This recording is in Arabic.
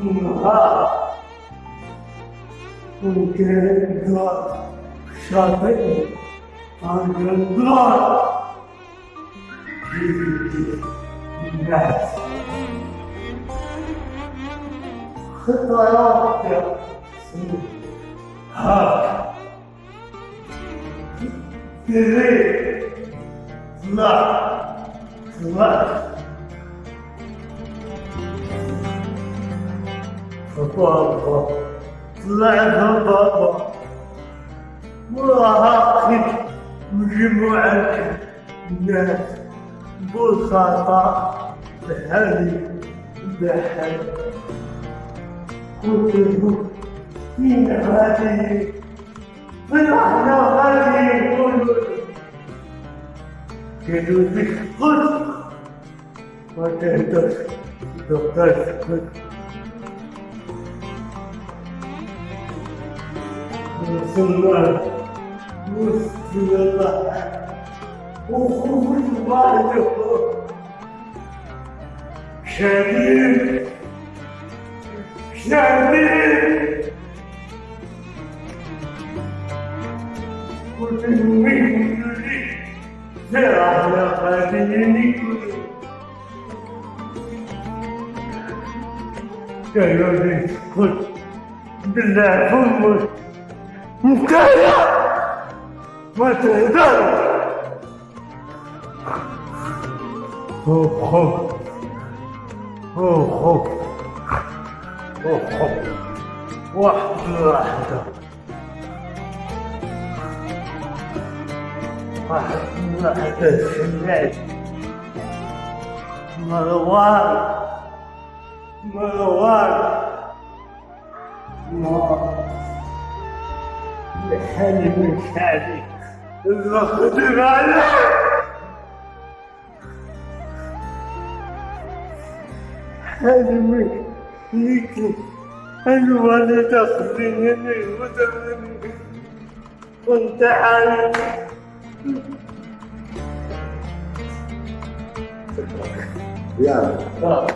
النهار وكان شاطئ عند الدار الناس خطاياك هاك تريد طلع طلع بابا طلع بابا وراها مجموعة ناس بساطة بهذه قلت له فين هذه فرحنا هذه قلت قالوا لي قلت ما تهدر دقات قلت Sınırlar. Bu sınırlar. Okumuz vardı. Şerif. Şerif. Kudum min yürü. Zerahla kadini kudum. Gönül kut. Bizler bulmuş. فمك مكايا ما تهدر خوف خوف. خوف خوف. خوف خوف. واحدة واحدة. واحدة واحدة. سمعت مروان. مروان. مروان لحالي من حالي الخدم عليك حالي من ليك الولد أخذني ودمني كنت عارف يلا